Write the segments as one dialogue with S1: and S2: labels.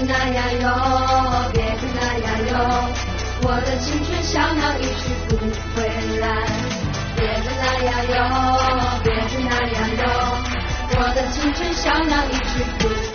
S1: 别那样哟别的那样哟我的青春小鸟一去不回来
S2: 别的那样哟别的那样哟我的青春小鸟一去不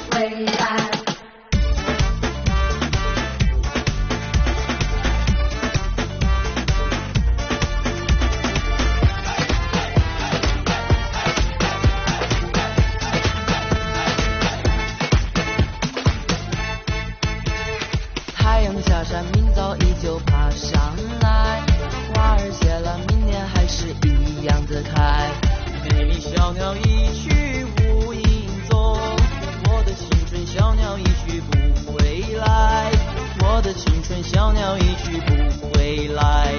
S2: 小鸟一去无影踪，我的青春小鸟一去不回来。我的青春小鸟一去不回来。